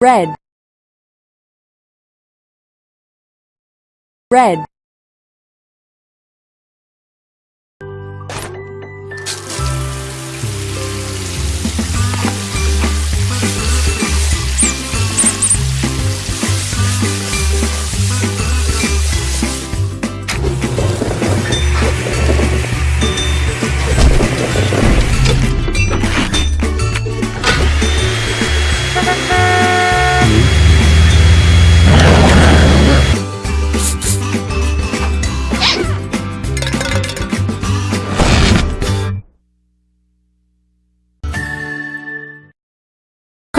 red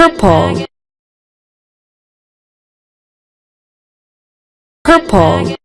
purple. Purple